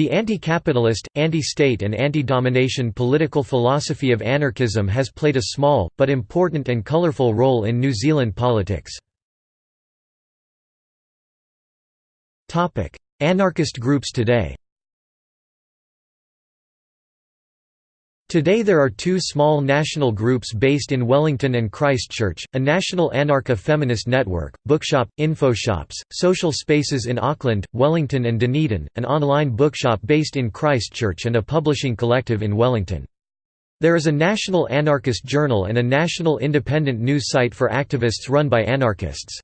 The anti-capitalist, anti-state and anti-domination political philosophy of anarchism has played a small, but important and colourful role in New Zealand politics. Anarchist groups today Today there are two small national groups based in Wellington and Christchurch, a national anarcha-feminist network, Bookshop, Infoshops, social spaces in Auckland, Wellington and Dunedin, an online bookshop based in Christchurch and a publishing collective in Wellington. There is a national anarchist journal and a national independent news site for activists run by anarchists.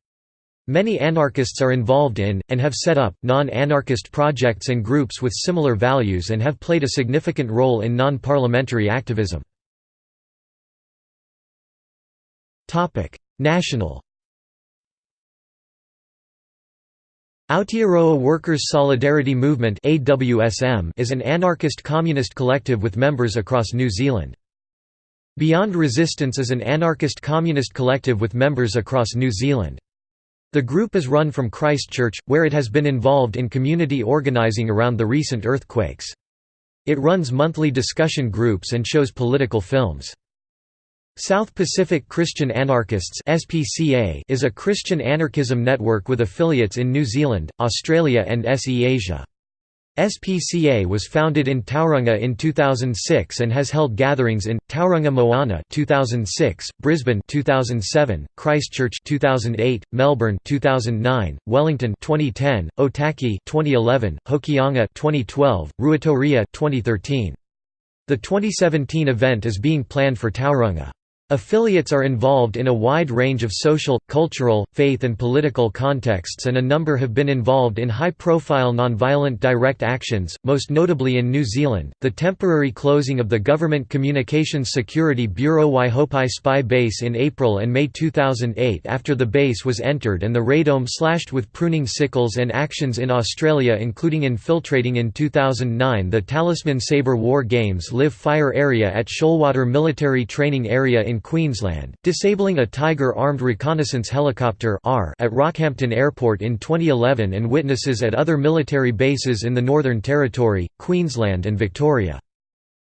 Many anarchists are involved in, and have set up, non-anarchist projects and groups with similar values and have played a significant role in non-parliamentary activism. National Aotearoa Workers' Solidarity Movement is an anarchist communist collective with members across New Zealand. Beyond Resistance is an anarchist communist collective with members across New Zealand. The group is run from Christchurch, where it has been involved in community organising around the recent earthquakes. It runs monthly discussion groups and shows political films. South Pacific Christian Anarchists is a Christian anarchism network with affiliates in New Zealand, Australia and SE Asia. SPCA was founded in Tauranga in 2006 and has held gatherings in Tauranga Moana 2006, Brisbane 2007, Christchurch 2008, Melbourne 2009, Wellington 2010, Otaki 2011, Hokianga 2012, Ruatoria 2013. The 2017 event is being planned for Tauranga. Affiliates are involved in a wide range of social, cultural, faith and political contexts and a number have been involved in high-profile nonviolent direct actions, most notably in New Zealand, the temporary closing of the Government Communications Security Bureau Waihopai spy base in April and May 2008 after the base was entered and the radome slashed with pruning sickles and actions in Australia including infiltrating in 2009 the Talisman Sabre War Games live fire area at Shoalwater Military Training Area in in Queensland, disabling a Tiger armed reconnaissance helicopter at Rockhampton Airport in 2011 and witnesses at other military bases in the Northern Territory, Queensland and Victoria.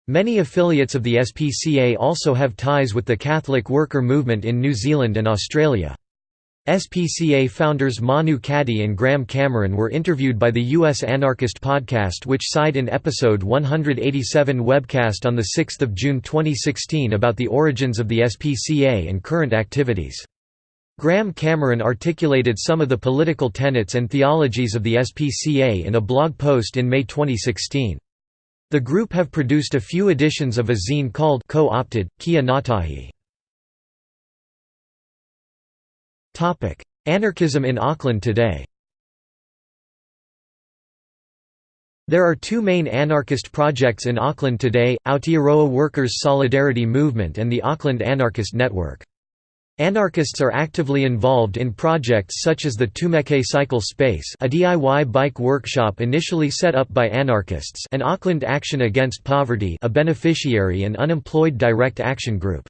Many affiliates of the SPCA also have ties with the Catholic worker movement in New Zealand and Australia. SPCA founders Manu Caddy and Graham Cameron were interviewed by the U.S. Anarchist podcast which side in episode 187 webcast on 6 June 2016 about the origins of the SPCA and current activities. Graham Cameron articulated some of the political tenets and theologies of the SPCA in a blog post in May 2016. The group have produced a few editions of a zine called Co-opted, Kia Ngātahi. Anarchism in Auckland today There are two main anarchist projects in Auckland today, Aotearoa Workers' Solidarity Movement and the Auckland Anarchist Network. Anarchists are actively involved in projects such as the Tumeke Cycle Space a DIY bike workshop initially set up by anarchists and Auckland Action Against Poverty a beneficiary and unemployed direct action group.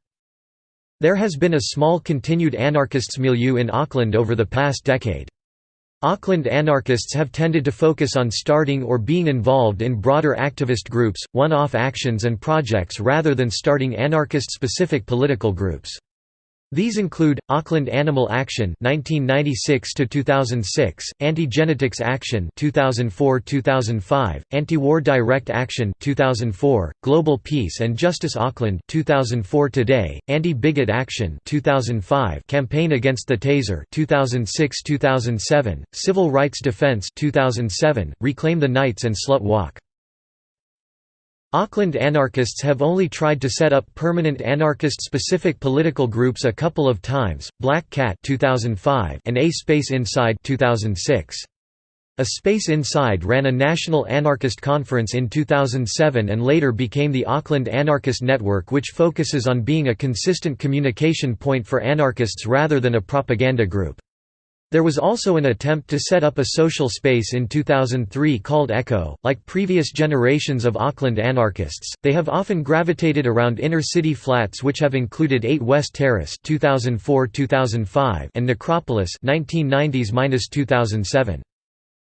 There has been a small continued anarchists milieu in Auckland over the past decade. Auckland anarchists have tended to focus on starting or being involved in broader activist groups, one-off actions and projects rather than starting anarchist-specific political groups. These include Auckland Animal Action 1996 to 2006, Anti-Genetics Action 2004-2005, Anti-War Direct Action 2004, Global Peace and Justice Auckland 2004 Today, Anti-Bigot Action 2005, Campaign Against the Taser 2006-2007, Civil Rights Defense 2007, Reclaim the Knights and Slut Walk Auckland anarchists have only tried to set up permanent anarchist-specific political groups a couple of times, Black Cat 2005 and A Space Inside 2006. A Space Inside ran a national anarchist conference in 2007 and later became the Auckland Anarchist Network which focuses on being a consistent communication point for anarchists rather than a propaganda group. There was also an attempt to set up a social space in 2003 called Echo. Like previous generations of Auckland anarchists, they have often gravitated around inner-city flats which have included 8 West Terrace (2004–2005) and Necropolis (1990s–2007).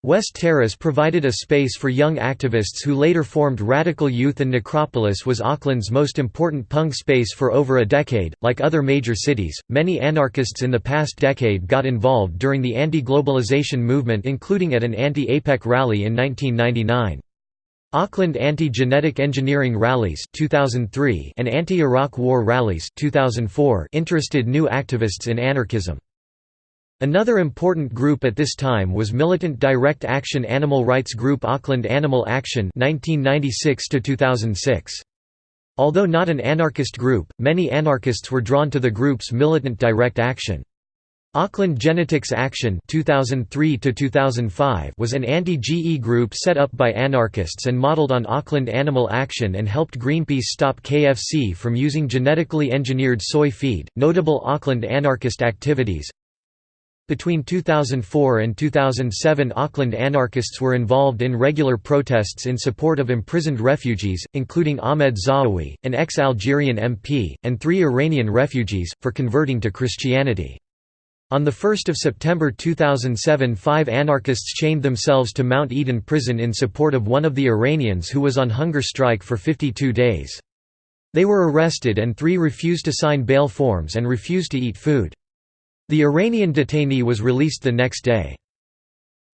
West Terrace provided a space for young activists who later formed Radical Youth and Necropolis was Auckland's most important punk space for over a decade. Like other major cities, many anarchists in the past decade got involved during the anti-globalization movement including at an anti-APEC rally in 1999. Auckland Anti-Genetic Engineering Rallies 2003 and Anti-Iraq War Rallies 2004 interested new activists in anarchism. Another important group at this time was militant direct action animal rights group Auckland Animal Action 1996 2006. Although not an anarchist group, many anarchists were drawn to the group's militant direct action. Auckland Genetics Action 2003 was an anti-GE group set up by anarchists and modelled on Auckland Animal Action and helped Greenpeace stop KFC from using genetically engineered soy feed. Notable Auckland anarchist activities between 2004 and 2007 Auckland anarchists were involved in regular protests in support of imprisoned refugees, including Ahmed Zaoui, an ex-Algerian MP, and three Iranian refugees, for converting to Christianity. On 1 September 2007 five anarchists chained themselves to Mount Eden prison in support of one of the Iranians who was on hunger strike for 52 days. They were arrested and three refused to sign bail forms and refused to eat food. The Iranian detainee was released the next day.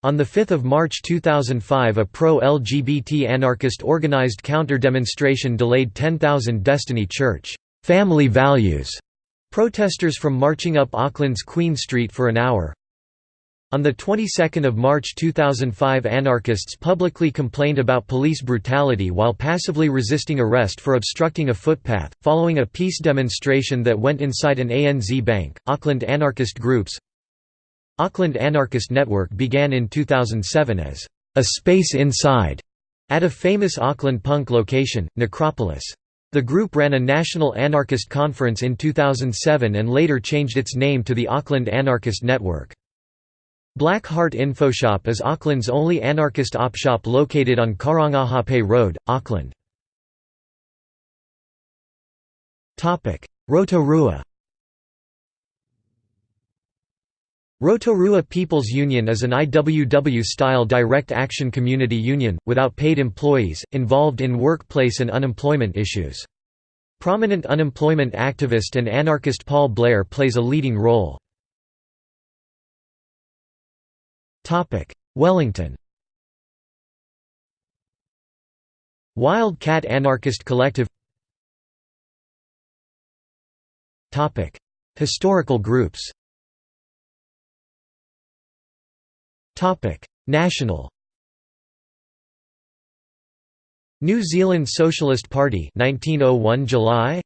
On 5 March 2005 a pro-LGBT anarchist organized counter-demonstration delayed 10,000 Destiny Church family values protesters from marching up Auckland's Queen Street for an hour. On the 22nd of March 2005 anarchists publicly complained about police brutality while passively resisting arrest for obstructing a footpath, following a peace demonstration that went inside an ANZ bank. Auckland anarchist groups Auckland Anarchist Network began in 2007 as a space inside at a famous Auckland punk location, Necropolis. The group ran a national anarchist conference in 2007 and later changed its name to the Auckland Anarchist Network. Black Heart Infoshop is Auckland's only anarchist op shop located on Karangahape Road, Auckland. Rotorua Rotorua People's Union is an IWW-style direct action community union, without paid employees, involved in workplace and unemployment issues. Prominent unemployment activist and anarchist Paul Blair plays a leading role. Wellington. Wildcat Anarchist Collective. Historical groups. National. New Zealand Socialist Party 1901 July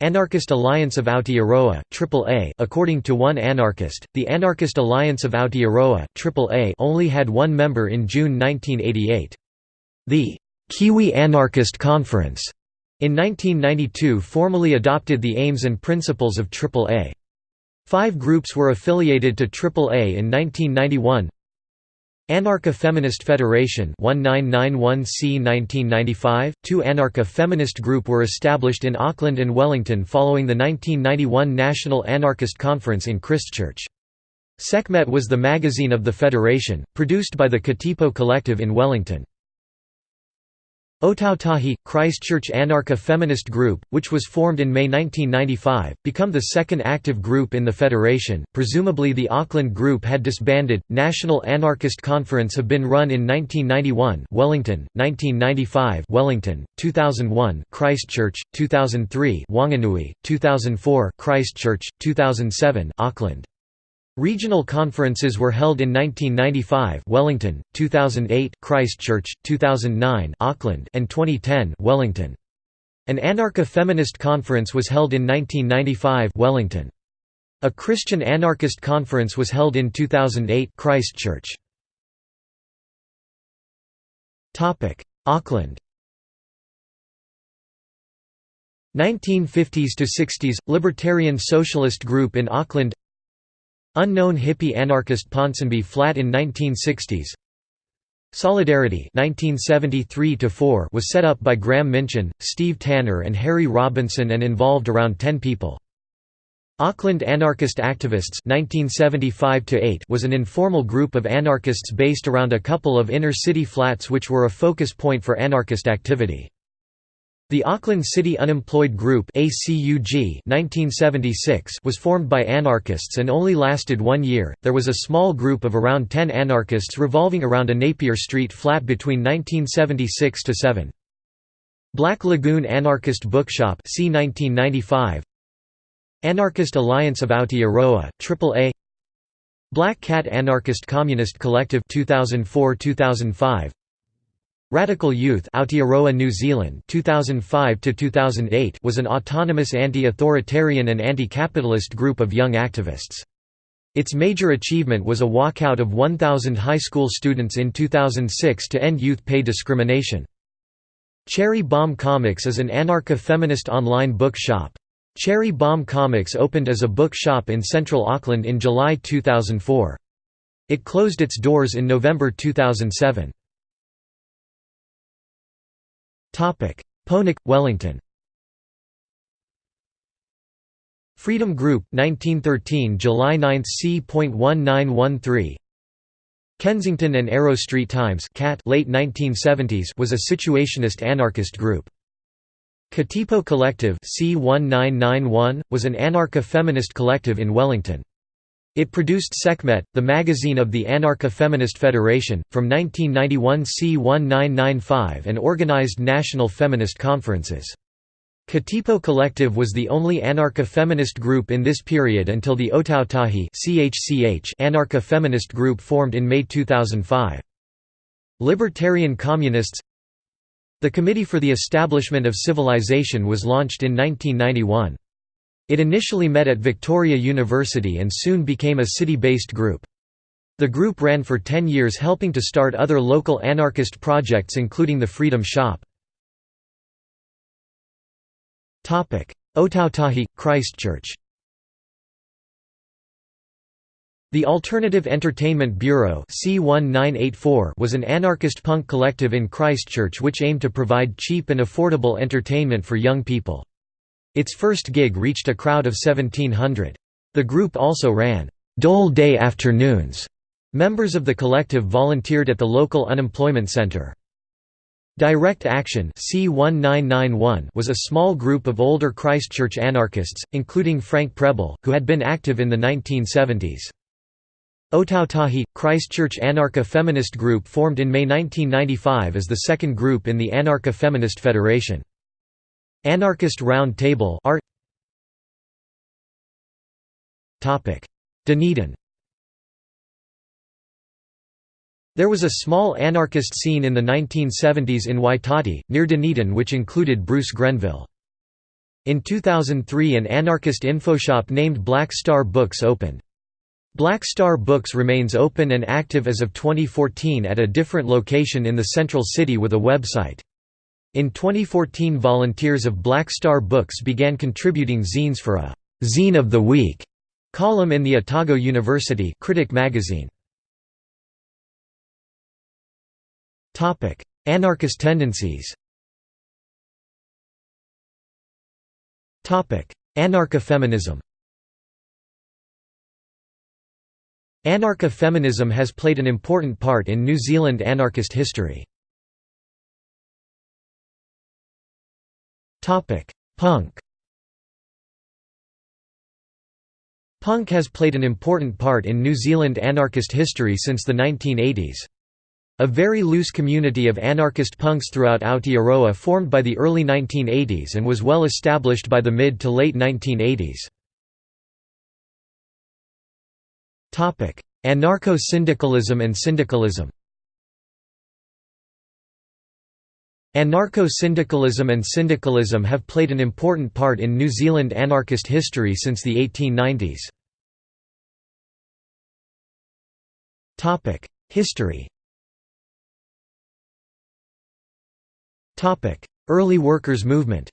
Anarchist Alliance of Aotearoa, AAA According to one anarchist, the Anarchist Alliance of Aotearoa AAA only had one member in June 1988. The Kiwi Anarchist Conference in 1992 formally adopted the aims and principles of AAA. Five groups were affiliated to AAA in 1991 Anarcha Feminist Federation 1991C 1995, two Anarcha feminist group were established in Auckland and Wellington following the 1991 National Anarchist Conference in Christchurch. Sekhmet was the magazine of the federation, produced by the Katipo Collective in Wellington. Otautahi, Christchurch Anarcha Feminist Group, which was formed in May 1995, become the second active group in the federation. Presumably the Auckland group had disbanded. National Anarchist Conference have been run in 1991, Wellington, 1995, Wellington, 2001, Christchurch, 2003, Wanganui, 2004, Christchurch, 2007, Auckland. Regional conferences were held in 1995 Wellington, 2008 Christchurch, 2009 Auckland and 2010 Wellington. An anarcho-feminist Conference was held in 1995 Wellington. A Christian Anarchist Conference was held in 2008 Christchurch. Auckland 1950s to 60s – Libertarian Socialist Group in Auckland Unknown hippie anarchist Ponsonby Flat in 1960s Solidarity 1973 was set up by Graham Minchin, Steve Tanner and Harry Robinson and involved around 10 people. Auckland Anarchist Activists 1975 was an informal group of anarchists based around a couple of inner-city flats which were a focus point for anarchist activity. The Auckland City Unemployed Group 1976 was formed by anarchists and only lasted one year. There was a small group of around 10 anarchists revolving around a Napier Street flat between 1976 7. Black Lagoon Anarchist Bookshop c 1995 Anarchist Alliance of Aotearoa, AAA Black Cat Anarchist Communist Collective 2004-2005 Radical Youth Aotearoa New Zealand 2005 2008 was an autonomous anti-authoritarian and anti-capitalist group of young activists. Its major achievement was a walkout of 1,000 high school students in 2006 to end youth pay discrimination. Cherry Bomb Comics is an anarcha-feminist online book shop. Cherry Bomb Comics opened as a book shop in central Auckland in July 2004. It closed its doors in November 2007. Poneke, Wellington Freedom Group 1913 July 9 c.1913 Kensington and Arrow Street Times Cat late 1970s was a situationist anarchist group. Katipo Collective C1991, was an anarcho-feminist collective in Wellington. It produced Sekhmet, the magazine of the Anarcha Feminist Federation, from 1991 C1995 and organized national feminist conferences. Katipo Collective was the only anarcha-feminist group in this period until the Otautahi anarcha-feminist group formed in May 2005. Libertarian Communists the Committee for the Establishment of Civilization was launched in 1991. It initially met at Victoria University and soon became a city-based group. The group ran for 10 years helping to start other local anarchist projects including the Freedom Shop. Otautahi, Christchurch The Alternative Entertainment Bureau was an anarchist punk collective in Christchurch which aimed to provide cheap and affordable entertainment for young people. Its first gig reached a crowd of 1700. The group also ran, "'Dole Day Afternoons'". Members of the collective volunteered at the local unemployment center. Direct Action was a small group of older Christchurch anarchists, including Frank Prebble, who had been active in the 1970s. Otautahi, Christchurch Anarcha Feminist Group formed in May 1995 as the second group in the Anarcha Feminist Federation. Anarchist Round Table Dunedin There was a small anarchist scene in the 1970s in Waitati, near Dunedin which included Bruce Grenville. In 2003 an anarchist infoshop named Black Star Books opened. Black Star Books remains open and active as of 2014 at a different location in the central city with a website. In 2014 volunteers of Black Star Books began contributing zines for a «Zine of the Week» column in the Otago University Critic magazine. Anarchist tendencies Anarcha-feminism Anarcha-feminism has played an important part in New Zealand anarchist history. Punk Punk has played an important part in New Zealand anarchist history since the 1980s. A very loose community of anarchist punks throughout Aotearoa formed by the early 1980s and was well established by the mid to late 1980s. Anarcho-syndicalism and syndicalism Anarcho-syndicalism and syndicalism have played an important part in New Zealand anarchist history since the 1890s. History Early workers' movement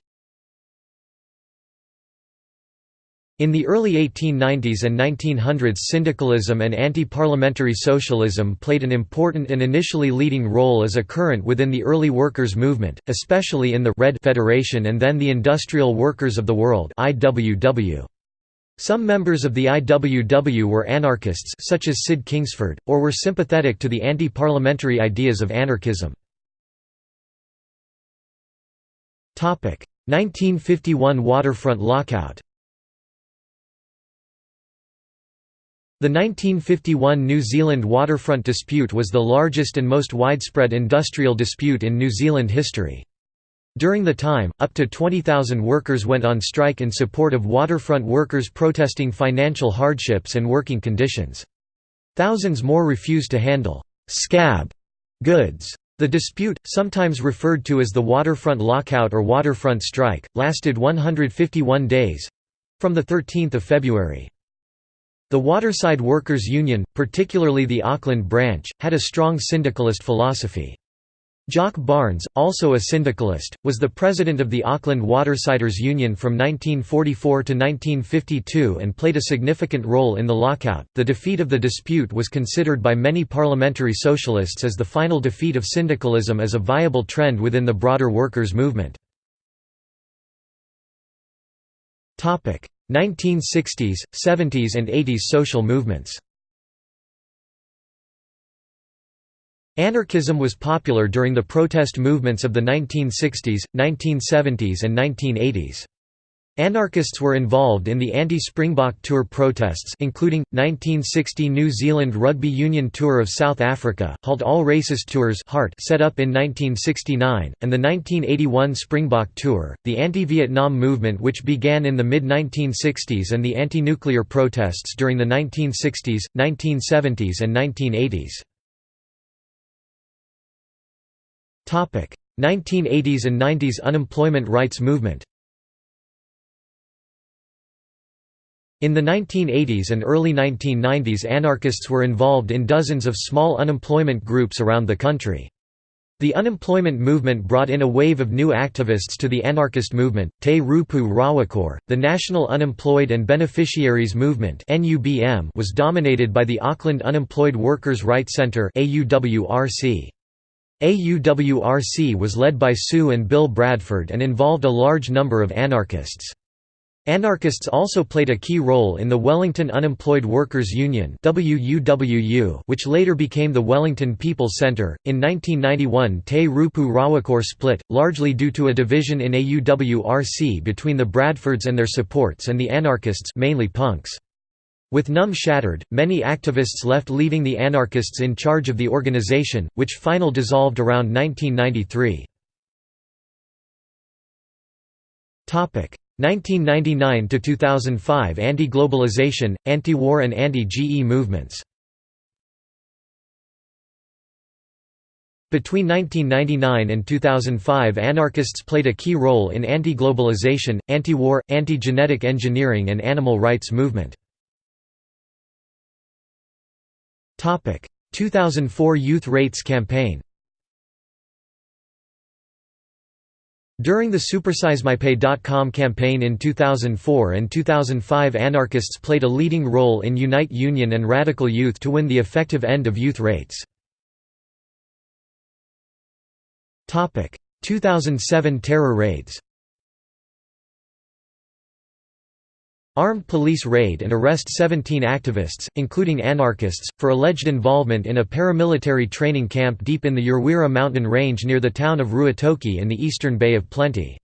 In the early 1890s and 1900s syndicalism and anti-parliamentary socialism played an important and initially leading role as a current within the early workers' movement, especially in the Red Federation and then the Industrial Workers of the World. Some members of the IWW were anarchists such as Sid Kingsford, or were sympathetic to the anti-parliamentary ideas of anarchism. 1951 waterfront lockout The 1951 New Zealand waterfront dispute was the largest and most widespread industrial dispute in New Zealand history. During the time, up to 20,000 workers went on strike in support of waterfront workers protesting financial hardships and working conditions. Thousands more refused to handle «scab» goods. The dispute, sometimes referred to as the waterfront lockout or waterfront strike, lasted 151 days—from 13 February. The Waterside Workers' Union, particularly the Auckland branch, had a strong syndicalist philosophy. Jock Barnes, also a syndicalist, was the president of the Auckland Watersiders Union from 1944 to 1952 and played a significant role in the lockout. The defeat of the dispute was considered by many parliamentary socialists as the final defeat of syndicalism as a viable trend within the broader workers' movement. 1960s, 70s and 80s social movements Anarchism was popular during the protest movements of the 1960s, 1970s and 1980s. Anarchists were involved in the anti-Springbok Tour protests including, 1960 New Zealand Rugby Union Tour of South Africa, Halt All Racist Tours set up in 1969, and the 1981 Springbok Tour, the anti-Vietnam movement which began in the mid-1960s and the anti-nuclear protests during the 1960s, 1970s and 1980s. 1980s and 90s unemployment rights movement In the 1980s and early 1990s anarchists were involved in dozens of small unemployment groups around the country. The unemployment movement brought in a wave of new activists to the anarchist movement, Te Roopu Rawakore. The National Unemployed and Beneficiaries Movement was dominated by the Auckland Unemployed Workers' Rights Centre AUWRC. AUWRC was led by Sue and Bill Bradford and involved a large number of anarchists. Anarchists also played a key role in the Wellington Unemployed Workers Union which later became the Wellington People's Centre. In 1991 Te Roopu Rawakore split, largely due to a division in AUWRC between the Bradfords and their supports and the anarchists mainly punks. With NUM shattered, many activists left leaving the anarchists in charge of the organization, which final dissolved around 1993. 1999 to 2005 anti-globalization, anti-war and anti-GE movements. Between 1999 and 2005 anarchists played a key role in anti-globalization, anti-war, anti-genetic engineering and animal rights movement. 2004 Youth Rates Campaign During the SupersizeMyPay.com campaign in 2004 and 2005 anarchists played a leading role in Unite Union and Radical Youth to win the effective end of youth rates. 2007 terror raids Armed police raid and arrest 17 activists, including anarchists, for alleged involvement in a paramilitary training camp deep in the Urewera mountain range near the town of Ruatoki in the eastern Bay of Plenty.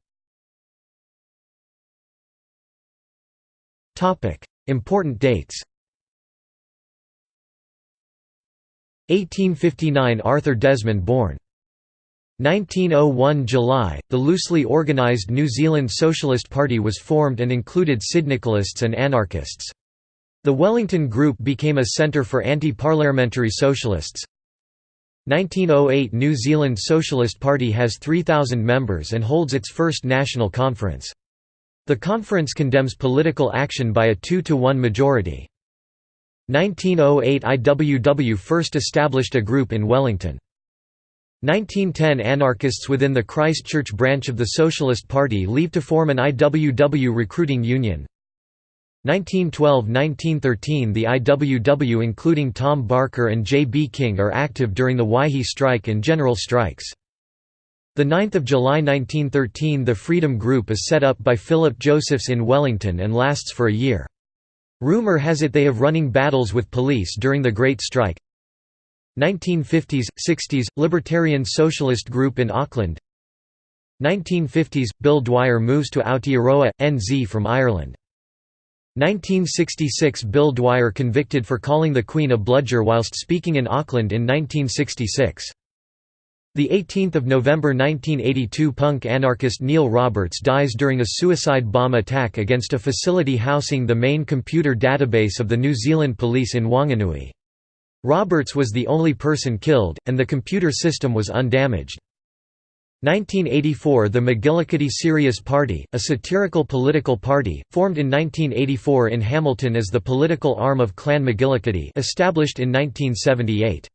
Important dates 1859 Arthur Desmond born 1901 July, the loosely organised New Zealand Socialist Party was formed and included syndicalists and anarchists. The Wellington Group became a centre for anti-parliamentary socialists. 1908 New Zealand Socialist Party has 3,000 members and holds its first national conference. The conference condemns political action by a 2 to 1 majority. 1908 IWW first established a group in Wellington. 1910 Anarchists within the Christchurch branch of the Socialist Party leave to form an IWW recruiting union. 1912–1913 The IWW including Tom Barker and J. B. King are active during the Waihi strike and general strikes. 9 July 1913 The Freedom Group is set up by Philip Josephs in Wellington and lasts for a year. Rumor has it they have running battles with police during the Great Strike 1950s, 60s – Libertarian Socialist Group in Auckland. 1950s – Bill Dwyer moves to Aotearoa, NZ from Ireland. 1966 – Bill Dwyer convicted for calling the Queen a bludger whilst speaking in Auckland in 1966 the 18th of November 1982 punk anarchist Neil Roberts dies during a suicide bomb attack against a facility housing the main computer database of the New Zealand police in Wanganui. Roberts was the only person killed, and the computer system was undamaged. 1984 The McGillicuddy Serious Party, a satirical political party, formed in 1984 in Hamilton as the political arm of Clan McGillicuddy established in 1978.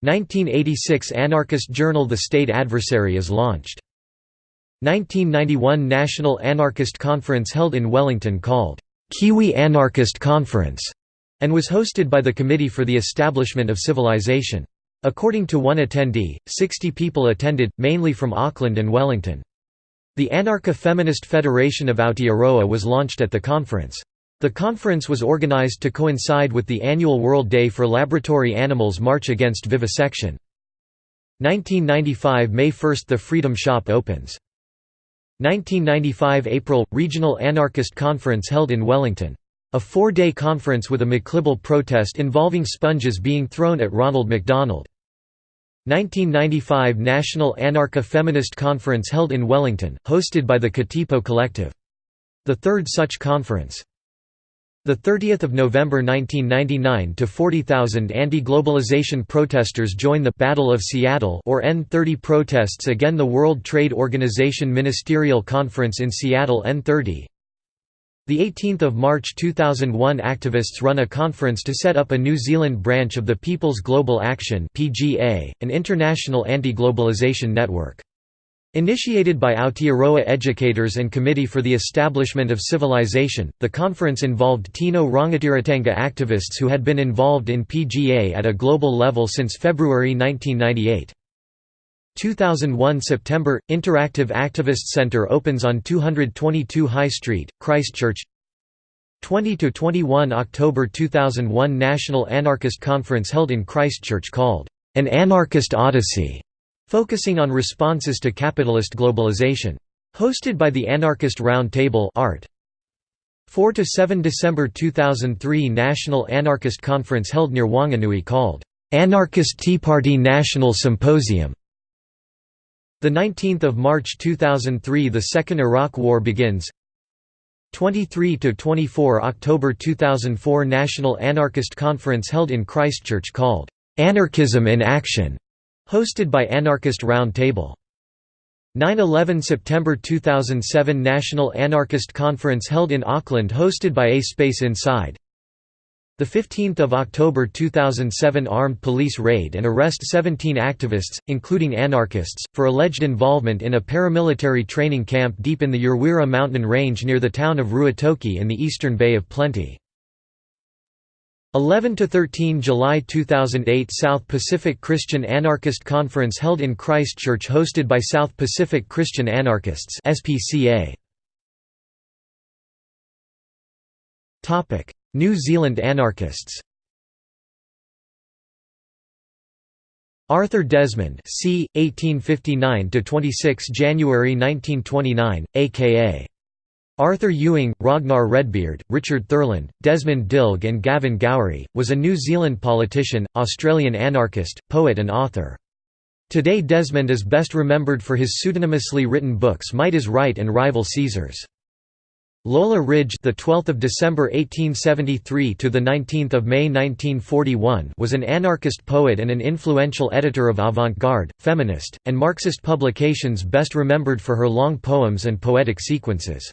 1986 anarchist journal The State Adversary is launched. 1991 National Anarchist Conference held in Wellington called, "'Kiwi Anarchist Conference' and was hosted by the Committee for the Establishment of Civilization. According to one attendee, 60 people attended, mainly from Auckland and Wellington. The Anarcha-Feminist Federation of Aotearoa was launched at the conference. The conference was organized to coincide with the annual World Day for Laboratory Animals March Against Vivisection. 1995 May 1 – The Freedom Shop opens. 1995 April – Regional Anarchist Conference held in Wellington. A four-day conference with a McLibel protest involving sponges being thrown at Ronald McDonald. 1995 National Anarcha Feminist Conference held in Wellington, hosted by the Katipo Collective. The third such conference. The 30th of November 1999 to 40,000 anti-globalization protesters join the Battle of Seattle or N30 protests again the World Trade Organization Ministerial Conference in Seattle N30. The 18th of March 2001 activists run a conference to set up a New Zealand branch of the People's Global Action (PGA), an international anti-globalization network. Initiated by Aotearoa educators and Committee for the Establishment of Civilization, the conference involved Tino Rangatiratanga activists who had been involved in PGA at a global level since February 1998. 2001 September – Interactive Activist Centre opens on 222 High Street, Christchurch 20–21 October 2001 National Anarchist Conference held in Christchurch called, "...an Anarchist Odyssey", focusing on responses to capitalist globalization. Hosted by the Anarchist Round Table Art. 4–7 December 2003 National Anarchist Conference held near Wanganui called, "'Anarchist Tea Party National Symposium' 19 March 2003 The Second Iraq War begins 23 to 24 October 2004 National Anarchist Conference held in Christchurch called, "'Anarchism in Action' Hosted by Anarchist Round Table. 9–11 September 2007 National Anarchist Conference held in Auckland hosted by A Space Inside. 15 October 2007 Armed police raid and arrest 17 activists, including anarchists, for alleged involvement in a paramilitary training camp deep in the Urewera mountain range near the town of Ruatoki in the eastern Bay of Plenty. 11 to 13 July 2008 South Pacific Christian Anarchist Conference held in Christchurch hosted by South Pacific Christian Anarchists SPCA Topic New Zealand anarchists Arthur Desmond c 1859–26 January 1929 aka Arthur Ewing, Ragnar Redbeard, Richard Thurland, Desmond Dilg and Gavin Gowrie, was a New Zealand politician, Australian anarchist, poet and author. Today Desmond is best remembered for his pseudonymously written books Might is Right and Rival Caesars. Lola Ridge, the 12th of December 1873 to the 19th of May 1941, was an anarchist poet and an influential editor of avant-garde, feminist, and Marxist publications best remembered for her long poems and poetic sequences.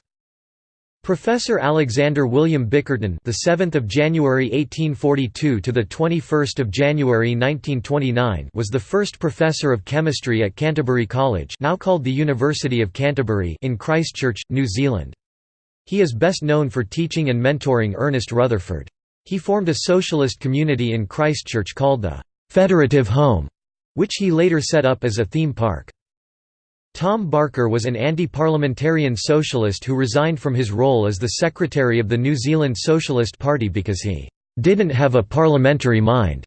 Professor Alexander William Bickerton, the 7th of January 1842 to the 21st of January 1929, was the first professor of chemistry at Canterbury College, now called the University of Canterbury, in Christchurch, New Zealand. He is best known for teaching and mentoring Ernest Rutherford. He formed a socialist community in Christchurch called the Federative Home, which he later set up as a theme park. Tom Barker was an anti-parliamentarian socialist who resigned from his role as the secretary of the New Zealand Socialist Party because he "...didn't have a parliamentary mind",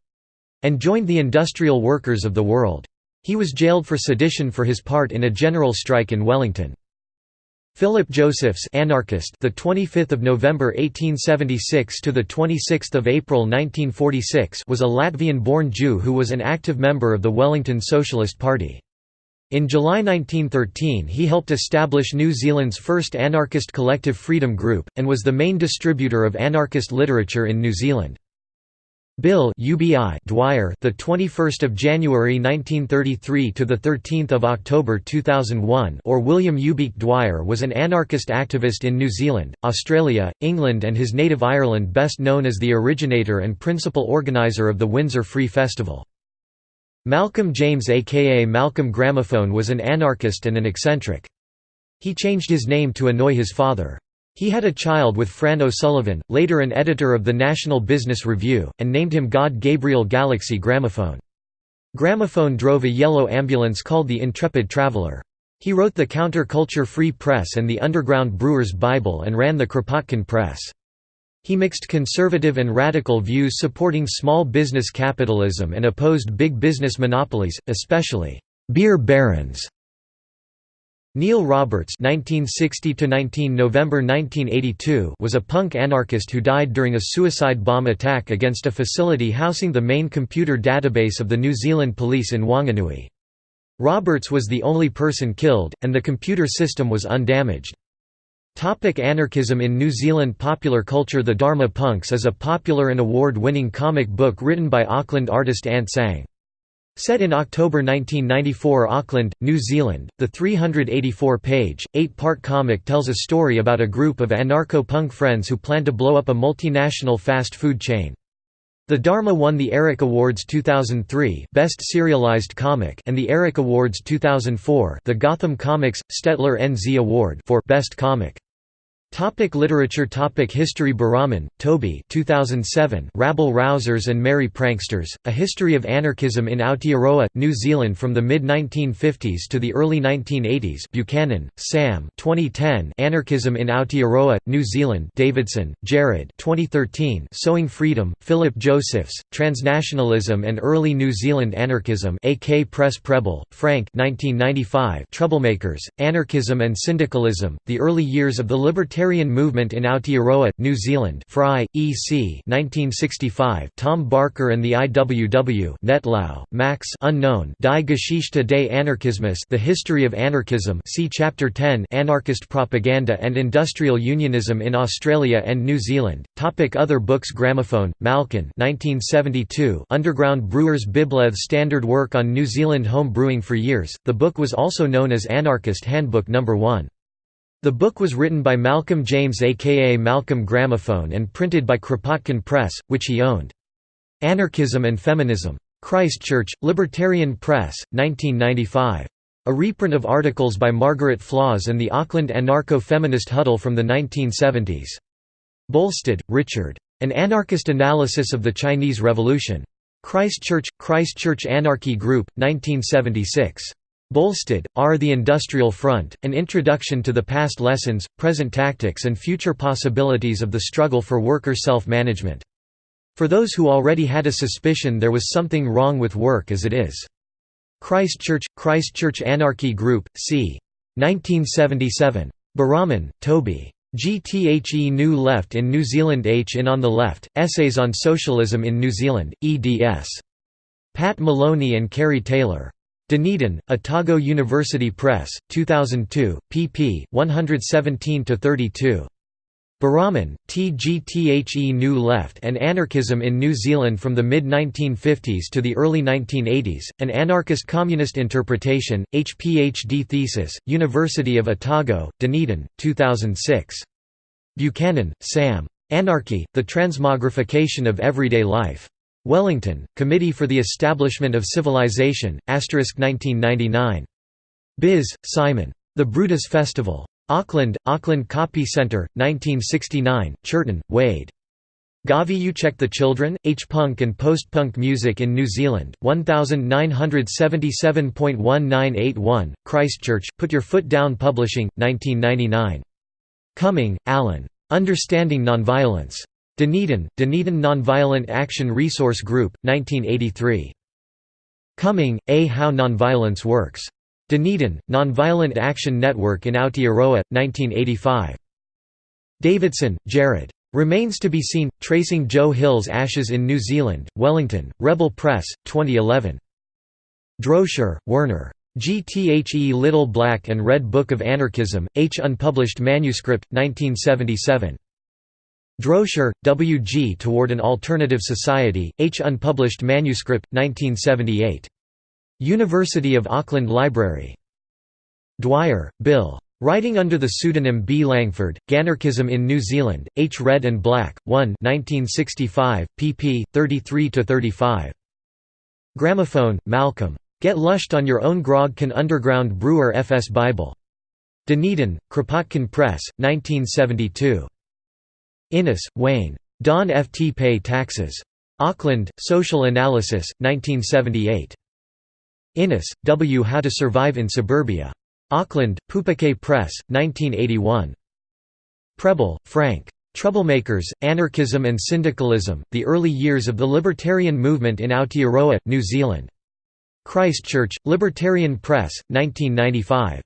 and joined the Industrial Workers of the World. He was jailed for sedition for his part in a general strike in Wellington. Philip Josephs, anarchist, the 25th of November 1876 to the 26th of April 1946, was a Latvian-born Jew who was an active member of the Wellington Socialist Party. In July 1913 he helped establish New Zealand's first anarchist collective Freedom Group, and was the main distributor of anarchist literature in New Zealand. Bill UBI Dwyer, the 21st of January 1933 to the 13th of October 2001, or William Ubeek Dwyer was an anarchist activist in New Zealand, Australia, England, and his native Ireland, best known as the originator and principal organizer of the Windsor Free Festival. Malcolm James aka Malcolm Gramophone was an anarchist and an eccentric. He changed his name to annoy his father. He had a child with Fran O'Sullivan, later an editor of the National Business Review, and named him God Gabriel Galaxy Gramophone. Gramophone drove a yellow ambulance called the Intrepid Traveller. He wrote the Counter-Culture Free Press and the Underground Brewers Bible and ran the Kropotkin Press. He mixed conservative and radical views supporting small business capitalism and opposed big business monopolies, especially beer barons Neil Roberts (1960–19 November 1982) was a punk anarchist who died during a suicide bomb attack against a facility housing the main computer database of the New Zealand Police in Wanganui. Roberts was the only person killed, and the computer system was undamaged. Topic anarchism in New Zealand Popular culture The Dharma Punks is a popular and award-winning comic book written by Auckland artist Ant Sang. Set in October 1994 Auckland, New Zealand, the 384-page, eight-part comic tells a story about a group of anarcho-punk friends who plan to blow up a multinational fast food chain. The Dharma won the Eric Awards 2003 Best Serialized Comic and the Eric Awards 2004 the Gotham Comics Stetler NZ Award for Best Comic. Topic literature Topic History Boraman, Toby 2007 Rabble Rousers and Merry Pranksters, A History of Anarchism in Aotearoa, New Zealand from the mid-1950s to the early 1980s Buchanan, Sam 2010 Anarchism in Aotearoa, New Zealand Davidson, Jared 2013 Sowing Freedom, Philip Josephs, Transnationalism and Early New Zealand Anarchism AK Press Prebble, Frank 1995 Troublemakers, Anarchism and Syndicalism, The Early Years of the Libertarian Libertarian Movement in Aotearoa, New Zealand Fry, E.C. 1965 Tom Barker and the IWW Nettlau, Max unknown Die Geschichte des Anarchismus The History of Anarchism see Chapter 10 Anarchist Propaganda and Industrial Unionism in Australia and New Zealand. Topic other books Gramophone, Malcolm 1972 Underground Brewers Bibleth Standard work on New Zealand home brewing for years, the book was also known as Anarchist Handbook No. 1. The book was written by Malcolm James aka Malcolm Gramophone and printed by Kropotkin Press, which he owned. Anarchism and Feminism. Christchurch, Libertarian Press, 1995. A reprint of articles by Margaret Flaws and the Auckland anarcho-feminist huddle from the 1970s. Bolstad, Richard. An Anarchist Analysis of the Chinese Revolution. Christchurch, Christchurch Anarchy Group, 1976. Bolstad, R. The Industrial Front, An Introduction to the Past Lessons, Present Tactics and Future Possibilities of the Struggle for Worker Self-Management. For those who already had a suspicion there was something wrong with work as it is. Christchurch, Christchurch Anarchy Group, c. 1977. Boraman, Toby. GTHE New Left in New Zealand H in On the Left, Essays on Socialism in New Zealand, eds. Pat Moloney and Kerry Taylor. Dunedin, Otago University Press, 2002, pp. 117–32. Boraman, TGTHE New Left and Anarchism in New Zealand from the mid-1950s to the early 1980s, An Anarchist Communist Interpretation, HPHD Thesis, University of Otago, Dunedin, 2006. Buchanan, Sam. Anarchy, The Transmogrification of Everyday Life. Wellington, Committee for the Establishment of Civilization, 1999. Biz, Simon. The Brutus Festival. Auckland, Auckland Copy Centre, 1969, Churton, Wade. Gavi You Check the Children, H-Punk and Post-Punk Music in New Zealand, 1977.1981, Christchurch, Put Your Foot Down Publishing, 1999. Cumming, Alan. Understanding Nonviolence. Dunedin, Dunedin Nonviolent Action Resource Group, 1983. Cumming, A. How Nonviolence Works. Dunedin, Nonviolent Action Network in Aotearoa, 1985. Davidson, Jared. Remains to be seen, Tracing Joe Hill's Ashes in New Zealand, Wellington, Rebel Press, 2011. Droscher, Werner. GTHE Little Black and Red Book of Anarchism, H. Unpublished Manuscript, 1977. Droscher, W. G. Toward an Alternative Society, H. Unpublished Manuscript, 1978. University of Auckland Library. Dwyer, Bill. Writing under the pseudonym B. Langford, Ganarchism in New Zealand, H. Red and Black, 1 1965, pp. 33–35. Gramophone, Malcolm. Get lushed on your own grog can underground brewer FS Bible. Dunedin, Kropotkin Press, 1972. Innes, Wayne. Don F. T. Pay Taxes. Auckland, Social Analysis, 1978. Innes, W. How to Survive in Suburbia. Auckland, Pupake Press, 1981. Prebble, Frank. Troublemakers, Anarchism and Syndicalism, The Early Years of the Libertarian Movement in Aotearoa, New Zealand. Christchurch, Libertarian Press, 1995.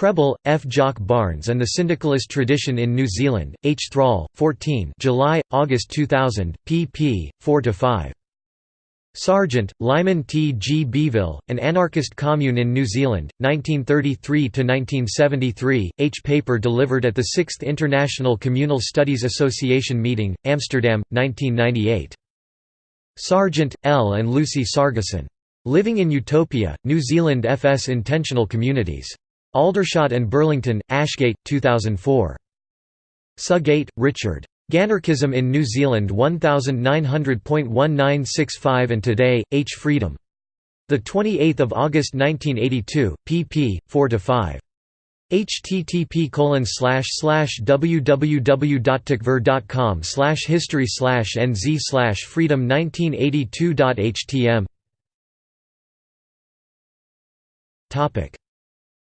Prebble, F. Jock Barnes and the Syndicalist Tradition in New Zealand, H. Thrall, 14 July, August 2000, pp. 4–5. Sargent, Lyman T. G. Beeville, An Anarchist Commune in New Zealand, 1933–1973, H. paper delivered at the 6th International Communal Studies Association meeting, Amsterdam, 1998. Sargent, L. and Lucy Sargisson. Living in Utopia, New Zealand FS Intentional Communities. Aldershot and Burlington, Ashgate, 2004. Sugate, Richard. Ganarchism in New Zealand 1900.1965 and Today, H. Freedom. 28 August 1982, pp. 4–5 http www.takver.com history nz freedom 1982.htm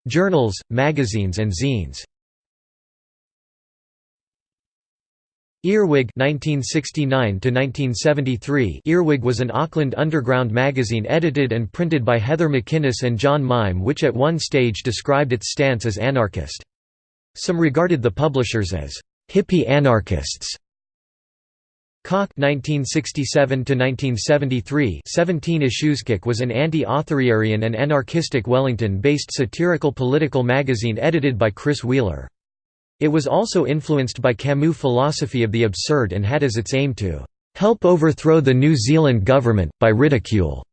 Journals, magazines and zines Earwig 1969 Earwig was an Auckland underground magazine edited and printed by Heather McInnes and John Mime which at one stage described its stance as anarchist. Some regarded the publishers as «hippie anarchists». Cock 1967–1973 17 Issueskik was an anti-authoritarian and anarchistic Wellington-based satirical political magazine edited by Chris Wheeler. It was also influenced by Camus' philosophy of the absurd and had as its aim to "...help overthrow the New Zealand government, by ridicule."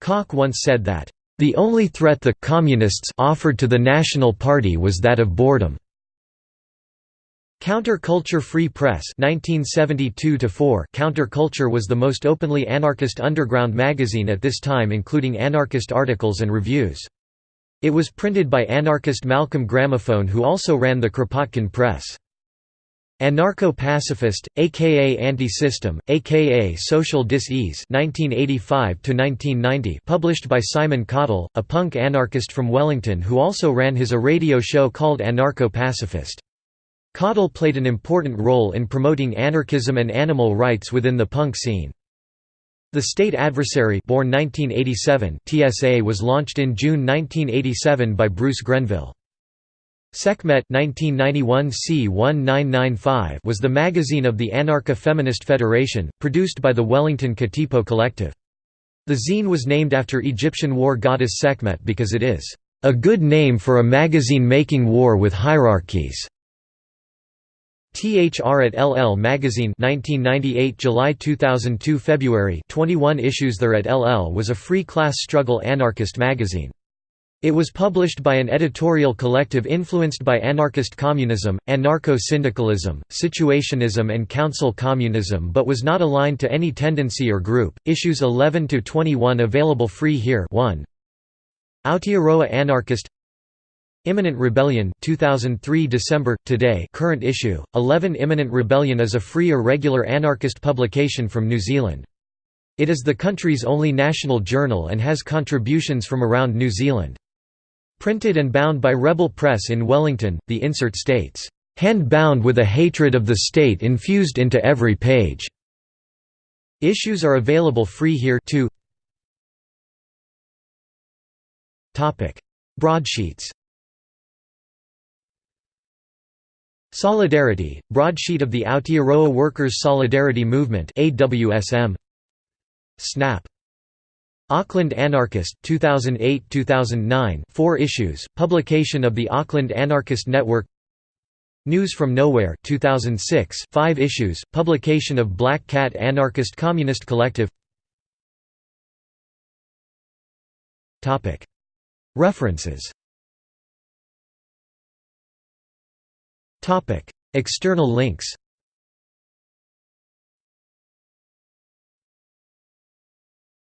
Cock once said that, "...the only threat the communists offered to the National Party was that of boredom." Counter-Culture Free Press 1972 Counter-Culture was the most openly anarchist underground magazine at this time including anarchist articles and reviews. It was printed by anarchist Malcolm Gramophone who also ran the Kropotkin Press. Anarcho-pacifist, aka Anti-System, aka Social Dis-ease published by Simon Cottle, a punk anarchist from Wellington who also ran his a radio show called Anarcho-Pacifist. Cottle played an important role in promoting anarchism and animal rights within the punk scene. The State Adversary born 1987 TSA was launched in June 1987 by Bruce Grenville. Sekhmet 1991 C1995 was the magazine of the Anarcha-Feminist Federation, produced by the Wellington Katipo Collective. The zine was named after Egyptian war goddess Sekhmet because it is, "...a good name for a magazine making war with hierarchies." THR at LL Magazine 1998 July 2002 February 21 issues There at LL was a free class struggle anarchist magazine. It was published by an editorial collective influenced by anarchist communism, anarcho-syndicalism, situationism and council communism but was not aligned to any tendency or group. Issues 11 to 21 available free here 1. Aotearoa Anarchist Imminent Rebellion 2003 December today current issue. 11 Imminent Rebellion is a free irregular anarchist publication from New Zealand. It is the country's only national journal and has contributions from around New Zealand. Printed and bound by Rebel Press in Wellington the insert states hand bound with a hatred of the state infused into every page. Issues are available free here too. Topic. Broadsheets Solidarity, broadsheet of the Aotearoa Workers' Solidarity Movement. Snap. Auckland Anarchist 2008-2009 4 issues publication of the Auckland Anarchist Network News from Nowhere 2006 5 issues publication of Black Cat Anarchist Communist Collective Topic References External links